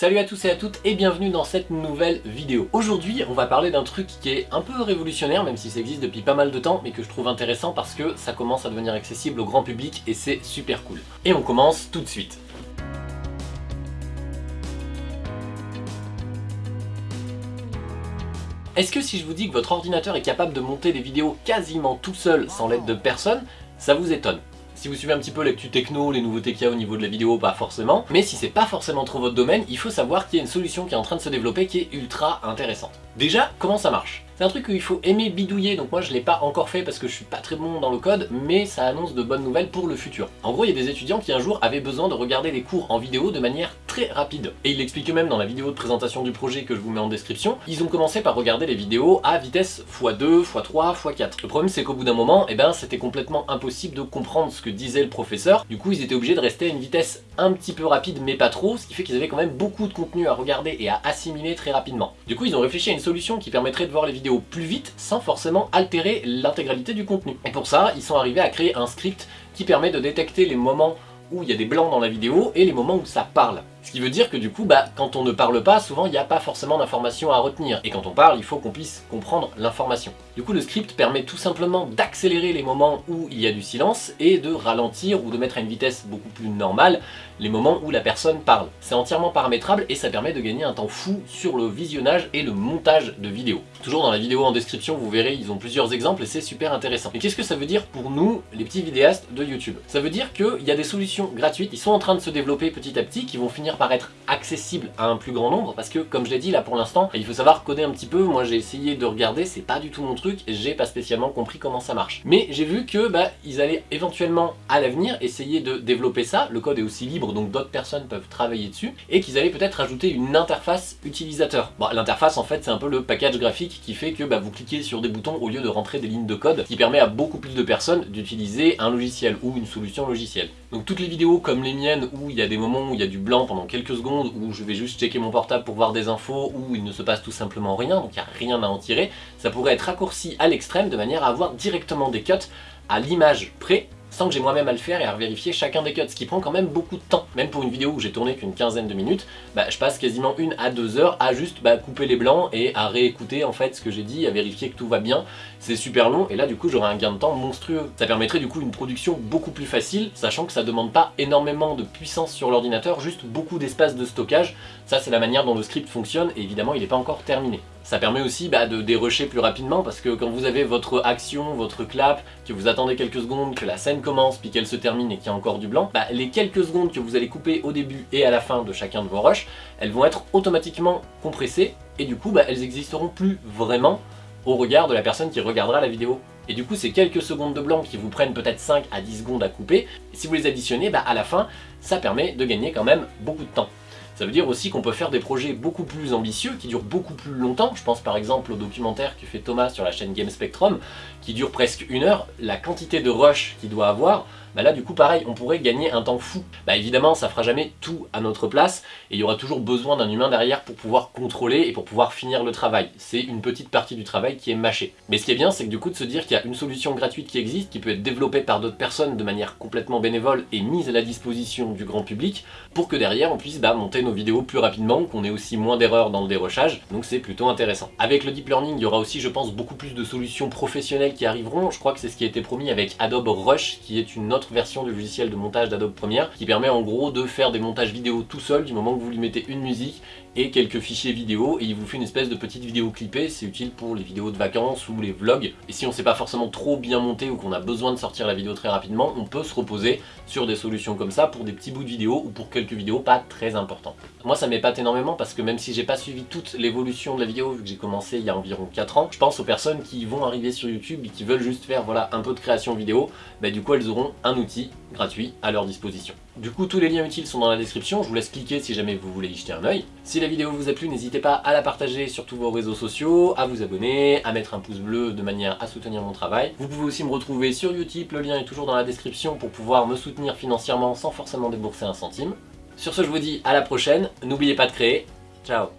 Salut à tous et à toutes et bienvenue dans cette nouvelle vidéo. Aujourd'hui on va parler d'un truc qui est un peu révolutionnaire même si ça existe depuis pas mal de temps mais que je trouve intéressant parce que ça commence à devenir accessible au grand public et c'est super cool. Et on commence tout de suite. Est-ce que si je vous dis que votre ordinateur est capable de monter des vidéos quasiment tout seul sans l'aide de personne, ça vous étonne? Si vous suivez un petit peu l'actu techno, les nouveautés qu'il y a au niveau de la vidéo, pas forcément. Mais si c'est pas forcément trop votre domaine, il faut savoir qu'il y a une solution qui est en train de se développer qui est ultra intéressante. Déjà, comment ça marche? C'est un truc où il faut aimer bidouiller, donc moi je l'ai pas encore fait parce que je suis pas très bon dans le code, mais ça annonce de bonnes nouvelles pour le futur. En gros, il y a des étudiants qui un jour avaient besoin de regarder des cours en vidéo de manière rapide. Et il l'explique même dans la vidéo de présentation du projet que je vous mets en description, ils ont commencé par regarder les vidéos à vitesse x2, x3, x4. Le problème c'est qu'au bout d'un moment, eh ben, c'était complètement impossible de comprendre ce que disait le professeur, du coup ils étaient obligés de rester à une vitesse un petit peu rapide mais pas trop, ce qui fait qu'ils avaient quand même beaucoup de contenu à regarder et à assimiler très rapidement. Du coup ils ont réfléchi à une solution qui permettrait de voir les vidéos plus vite sans forcément altérer l'intégralité du contenu. Et pour ça, ils sont arrivés à créer un script qui permet de détecter les moments où il y a des blancs dans la vidéo et les moments où ça parle. Ce qui veut dire que du coup, bah, quand on ne parle pas, souvent il n'y a pas forcément d'informations à retenir. Et quand on parle, il faut qu'on puisse comprendre l'information. Du coup, le script permet tout simplement d'accélérer les moments où il y a du silence et de ralentir ou de mettre à une vitesse beaucoup plus normale les moments où la personne parle. C'est entièrement paramétrable et ça permet de gagner un temps fou sur le visionnage et le montage de vidéos. Toujours dans la vidéo en description, vous verrez, ils ont plusieurs exemples et c'est super intéressant. Et qu'est-ce que ça veut dire pour nous, les petits vidéastes de YouTube? Ça veut dire qu'il y a des solutions gratuites, ils sont en train de se développer petit à petit, qui vont finir par être accessibles à un plus grand nombre, parce que comme je l'ai dit là pour l'instant, il faut savoir coder un petit peu, moi j'ai essayé de regarder, c'est pas du tout mon truc, j'ai pas spécialement compris comment ça marche. Mais j'ai vu que bah, ils allaient éventuellement à l'avenir essayer de développer ça, le code est aussi libre donc d'autres personnes peuvent travailler dessus, et qu'ils allaient peut-être ajouter une interface utilisateur. L'interface en fait c'est un peu le package graphique qui fait que bah, vous cliquez sur des boutons au lieu de rentrer des lignes de code, qui permet à beaucoup plus de personnes d'utiliser un logiciel ou une solution logicielle. Donc toutes les vidéos comme les miennes où il y a des moments où il y a du blanc pendant quelques secondes, où je vais juste checker mon portable pour voir des infos, où il ne se passe tout simplement rien, donc il n'y a rien à en tirer, ça pourrait être raccourci à l'extrême de manière à avoir directement des cuts à l'image près sans que j'ai moi-même à le faire et à vérifier chacun des cuts, ce qui prend quand même beaucoup de temps. Même pour une vidéo où j'ai tourné qu'une quinzaine de minutes, bah, je passe quasiment une à deux heures à juste bah, couper les blancs et à réécouter en fait ce que j'ai dit, à vérifier que tout va bien. C'est super long et là du coup j'aurai un gain de temps monstrueux. Ça permettrait du coup une production beaucoup plus facile, sachant que ça demande pas énormément de puissance sur l'ordinateur, juste beaucoup d'espace de stockage. Ça c'est la manière dont le script fonctionne et évidemment il n'est pas encore terminé. Ça permet aussi bah, de dérusher plus rapidement parce que quand vous avez votre action, votre clap, que vous attendez quelques secondes, que la scène commence, puis qu'elle se termine et qu'il y a encore du blanc, bah, les quelques secondes que vous allez couper au début et à la fin de chacun de vos rushs, elles vont être automatiquement compressées et du coup bah, elles existeront plus vraiment au regard de la personne qui regardera la vidéo. Et du coup, ces quelques secondes de blanc qui vous prennent peut-être 5 à 10 secondes à couper, si vous les additionnez, bah, à la fin, ça permet de gagner quand même beaucoup de temps. Ça veut dire aussi qu'on peut faire des projets beaucoup plus ambitieux, qui durent beaucoup plus longtemps. Je pense par exemple au documentaire que fait Thomas sur la chaîne Game Spectrum, qui dure presque une heure. La quantité de rush qu'il doit avoir, bah là du coup pareil, on pourrait gagner un temps fou. Bah évidemment ça fera jamais tout à notre place et il y aura toujours besoin d'un humain derrière pour pouvoir contrôler et pour pouvoir finir le travail. C'est une petite partie du travail qui est mâchée. Mais ce qui est bien c'est que du coup de se dire qu'il y a une solution gratuite qui existe, qui peut être développée par d'autres personnes de manière complètement bénévole et mise à la disposition du grand public pour que derrière on puisse bah, monter nos vidéos plus rapidement, qu'on ait aussi moins d'erreurs dans le dérochage, donc c'est plutôt intéressant. Avec le deep learning il y aura aussi je pense beaucoup plus de solutions professionnelles qui arriveront, je crois que c'est ce qui a été promis avec Adobe Rush qui est une autre version du logiciel de montage d'Adobe Premiere qui permet en gros de faire des montages vidéo tout seul du moment que vous lui mettez une musique et quelques fichiers vidéo et il vous fait une espèce de petite vidéo clippée, c'est utile pour les vidéos de vacances ou les vlogs. Et si on sait pas forcément trop bien monter ou qu'on a besoin de sortir la vidéo très rapidement, on peut se reposer sur des solutions comme ça pour des petits bouts de vidéo ou pour quelques vidéos pas très importantes. Moi ça m'épate énormément parce que même si j'ai pas suivi toute l'évolution de la vidéo vu que j'ai commencé il y a environ 4 ans, je pense aux personnes qui vont arriver sur YouTube et qui veulent juste faire voilà un peu de création vidéo, bah du coup elles auront un outil gratuit à leur disposition. Du coup, tous les liens utiles sont dans la description, je vous laisse cliquer si jamais vous voulez y jeter un oeil. Si la vidéo vous a plu, n'hésitez pas à la partager sur tous vos réseaux sociaux, à vous abonner, à mettre un pouce bleu de manière à soutenir mon travail. Vous pouvez aussi me retrouver sur Utip, le lien est toujours dans la description pour pouvoir me soutenir financièrement sans forcément débourser un centime. Sur ce, je vous dis à la prochaine, n'oubliez pas de créer, ciao